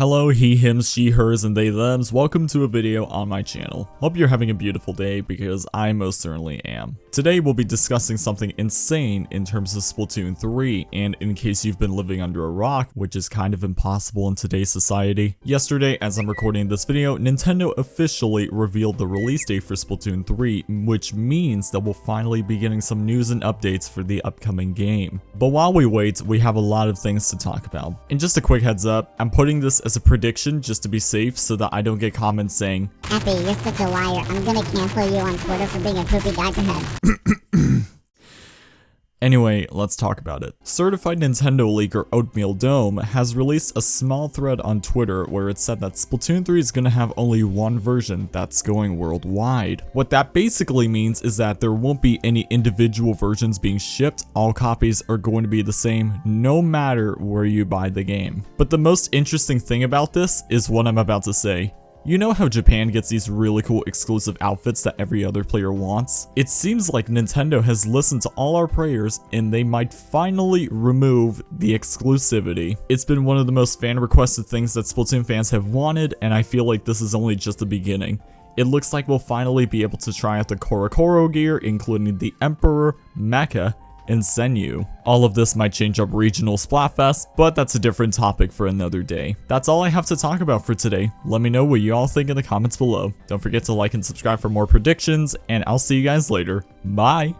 Hello, he, him, she, hers, and they, thems. Welcome to a video on my channel. Hope you're having a beautiful day because I most certainly am. Today we'll be discussing something insane in terms of Splatoon 3, and in case you've been living under a rock, which is kind of impossible in today's society. Yesterday, as I'm recording this video, Nintendo officially revealed the release date for Splatoon 3, which means that we'll finally be getting some news and updates for the upcoming game. But while we wait, we have a lot of things to talk about. And just a quick heads up, I'm putting this as a prediction just to be safe so that I don't get comments saying, Effie, you're such a liar. I'm gonna cancel you on Twitter for being a poopy diaper head. Anyway, let's talk about it. Certified Nintendo leaker Oatmeal Dome has released a small thread on Twitter where it said that Splatoon 3 is going to have only one version that's going worldwide. What that basically means is that there won't be any individual versions being shipped, all copies are going to be the same no matter where you buy the game. But the most interesting thing about this is what I'm about to say. You know how Japan gets these really cool exclusive outfits that every other player wants? It seems like Nintendo has listened to all our prayers and they might finally remove the exclusivity. It's been one of the most fan requested things that Splatoon fans have wanted and I feel like this is only just the beginning. It looks like we'll finally be able to try out the CoroCoro gear including the Emperor, Mecha, and Senyu. All of this might change up regional Splatfest, but that's a different topic for another day. That's all I have to talk about for today. Let me know what you all think in the comments below. Don't forget to like and subscribe for more predictions, and I'll see you guys later. Bye!